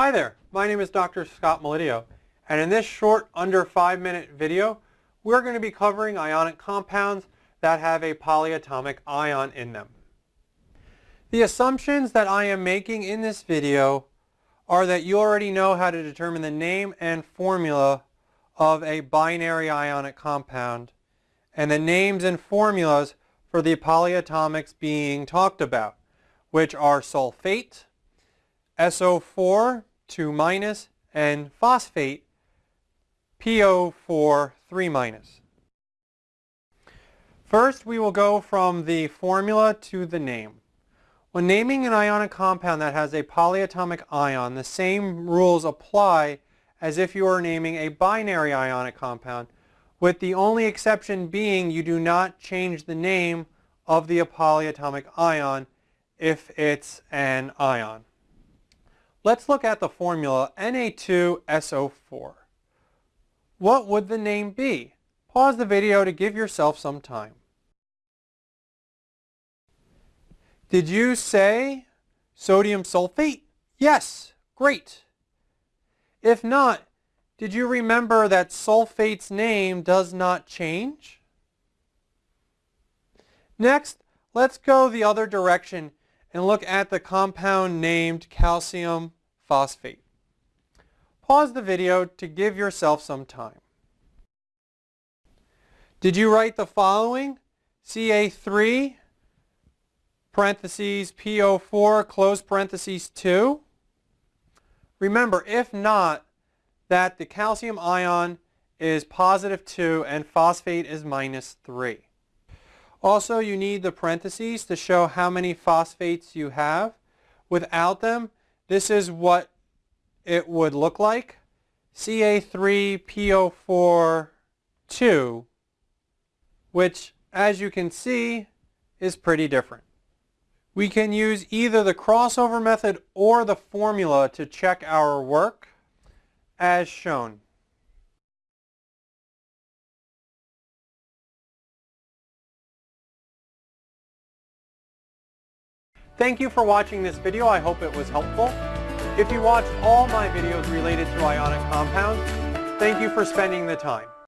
Hi there, my name is Dr. Scott Melidio, and in this short, under five minute video, we're going to be covering ionic compounds that have a polyatomic ion in them. The assumptions that I am making in this video are that you already know how to determine the name and formula of a binary ionic compound and the names and formulas for the polyatomics being talked about, which are sulfate, SO4 2 minus, and phosphate PO4 3 minus. First, we will go from the formula to the name. When naming an ionic compound that has a polyatomic ion, the same rules apply as if you were naming a binary ionic compound, with the only exception being you do not change the name of the polyatomic ion if it's an ion. Let's look at the formula Na2SO4. What would the name be? Pause the video to give yourself some time. Did you say sodium sulfate? Yes, great. If not, did you remember that sulfate's name does not change? Next, let's go the other direction and look at the compound named calcium phosphate. Pause the video to give yourself some time. Did you write the following? Ca3 parentheses PO4 close parentheses 2? Remember, if not, that the calcium ion is positive 2 and phosphate is minus 3. Also, you need the parentheses to show how many phosphates you have. Without them, this is what it would look like. Ca3PO4 2, which, as you can see, is pretty different. We can use either the crossover method or the formula to check our work as shown. Thank you for watching this video. I hope it was helpful. If you watched all my videos related to ionic compounds, thank you for spending the time.